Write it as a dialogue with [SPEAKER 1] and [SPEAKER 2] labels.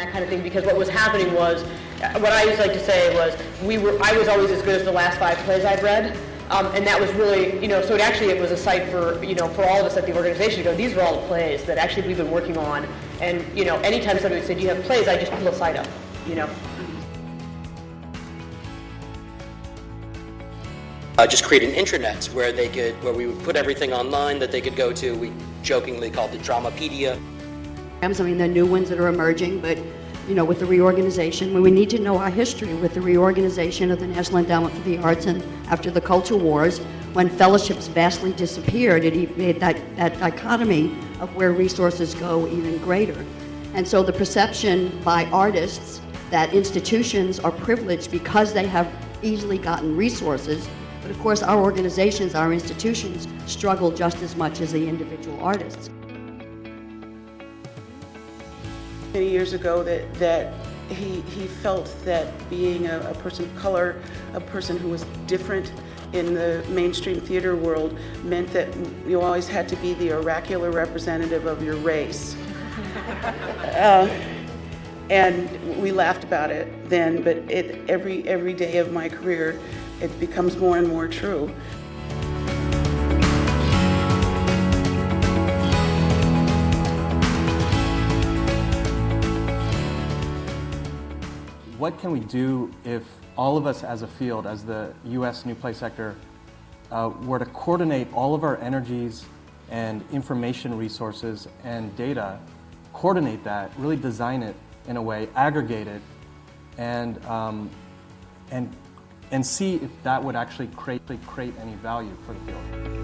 [SPEAKER 1] of thing because what was happening was, what I used to like to say was, we were, I was always as good as the last five plays I'd read. Um, and that was really, you know, so it actually it was a site for, you know, for all of us at the organization to go, these are all the plays that actually we've been working on. And, you know, anytime somebody said, do you have plays, I just pull a site up, you know.
[SPEAKER 2] uh, just create an intranet where they could, where we would put everything online that they could go to. We jokingly called it Dramapedia.
[SPEAKER 3] I mean, are new ones that are emerging, but, you know, with the reorganization, we need to know our history with the reorganization of the National Endowment for the Arts and after the Culture Wars, when fellowships vastly disappeared, it made that, that dichotomy of where resources go even greater. And so the perception by artists that institutions are privileged because they have easily gotten resources but of course, our organizations, our institutions, struggle just as much as the individual artists.
[SPEAKER 4] Many years ago that, that he, he felt that being a, a person of color, a person who was different in the mainstream theater world meant that you always had to be the oracular representative of your race. uh, and we laughed about it then, but it, every, every day of my career, it becomes more and more true.
[SPEAKER 5] What can we do if all of us as a field, as the U.S. new play sector, uh, were to coordinate all of our energies and information resources and data, coordinate that, really design it in a way, aggregate it, and, um, and and see if that would actually create, create any value for the field.